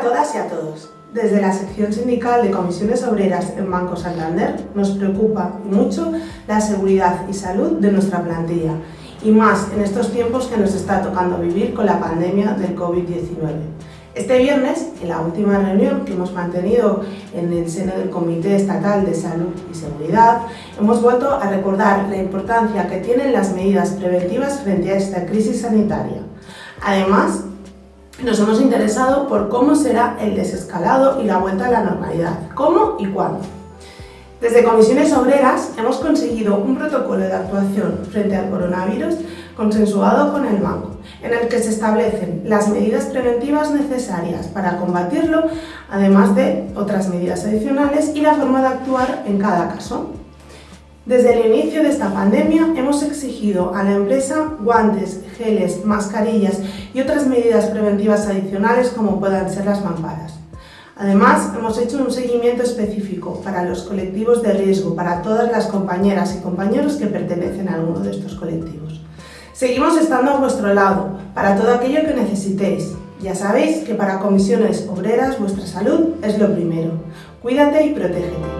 a todas y a todos. Desde la sección sindical de comisiones obreras en Banco Santander nos preocupa mucho la seguridad y salud de nuestra plantilla y más en estos tiempos que nos está tocando vivir con la pandemia del COVID-19. Este viernes, en la última reunión que hemos mantenido en el seno del Comité Estatal de Salud y Seguridad, hemos vuelto a recordar la importancia que tienen las medidas preventivas frente a esta crisis sanitaria. Además, nos hemos interesado por cómo será el desescalado y la vuelta a la normalidad, cómo y cuándo. Desde Comisiones Obreras hemos conseguido un protocolo de actuación frente al coronavirus consensuado con el banco, en el que se establecen las medidas preventivas necesarias para combatirlo, además de otras medidas adicionales y la forma de actuar en cada caso. Desde el inicio de esta pandemia hemos exigido a la empresa guantes, geles, mascarillas y otras medidas preventivas adicionales como puedan ser las mamparas. Además, hemos hecho un seguimiento específico para los colectivos de riesgo, para todas las compañeras y compañeros que pertenecen a alguno de estos colectivos. Seguimos estando a vuestro lado para todo aquello que necesitéis. Ya sabéis que para comisiones obreras vuestra salud es lo primero. Cuídate y protégete.